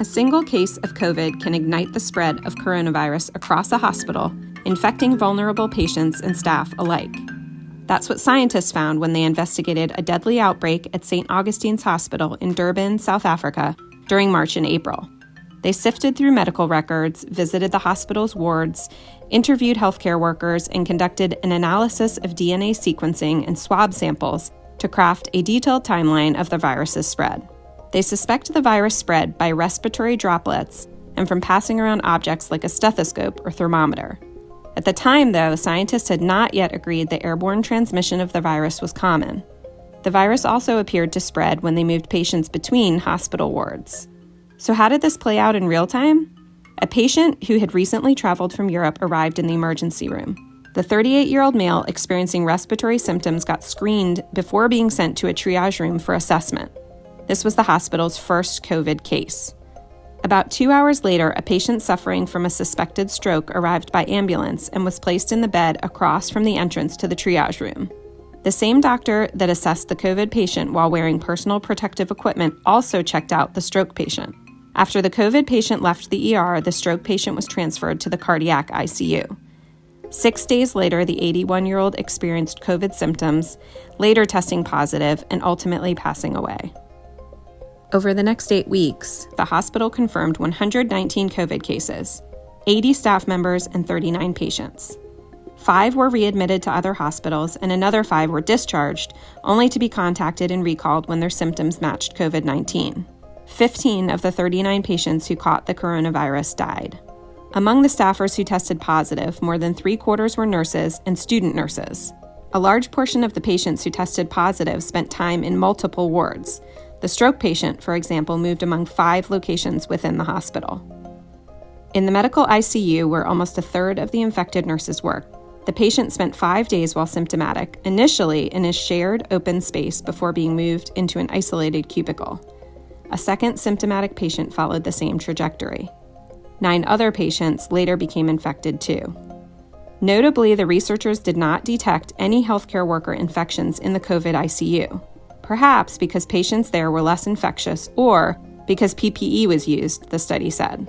A single case of COVID can ignite the spread of coronavirus across a hospital, infecting vulnerable patients and staff alike. That's what scientists found when they investigated a deadly outbreak at St. Augustine's Hospital in Durban, South Africa, during March and April. They sifted through medical records, visited the hospital's wards, interviewed healthcare workers, and conducted an analysis of DNA sequencing and swab samples to craft a detailed timeline of the virus's spread. They suspect the virus spread by respiratory droplets and from passing around objects like a stethoscope or thermometer. At the time, though, scientists had not yet agreed that airborne transmission of the virus was common. The virus also appeared to spread when they moved patients between hospital wards. So, how did this play out in real time? A patient who had recently traveled from Europe arrived in the emergency room. The 38 year old male experiencing respiratory symptoms got screened before being sent to a triage room for assessment. This was the hospital's first COVID case. About two hours later, a patient suffering from a suspected stroke arrived by ambulance and was placed in the bed across from the entrance to the triage room. The same doctor that assessed the COVID patient while wearing personal protective equipment also checked out the stroke patient. After the COVID patient left the ER, the stroke patient was transferred to the cardiac ICU. Six days later, the 81 year old experienced COVID symptoms, later testing positive and ultimately passing away. Over the next eight weeks, the hospital confirmed 119 COVID cases, 80 staff members, and 39 patients. Five were readmitted to other hospitals, and another five were discharged, only to be contacted and recalled when their symptoms matched COVID 19. 15 of the 39 patients who caught the coronavirus died. Among the staffers who tested positive, more than three quarters were nurses and student nurses. A large portion of the patients who tested positive spent time in multiple wards, the stroke patient, for example, moved among five locations within the hospital. In the medical ICU, where almost a third of the infected nurses worked, the patient spent five days while symptomatic, initially in a shared open space before being moved into an isolated cubicle. A second symptomatic patient followed the same trajectory. Nine other patients later became infected too. Notably, the researchers did not detect any healthcare worker infections in the COVID ICU perhaps because patients there were less infectious or because PPE was used, the study said.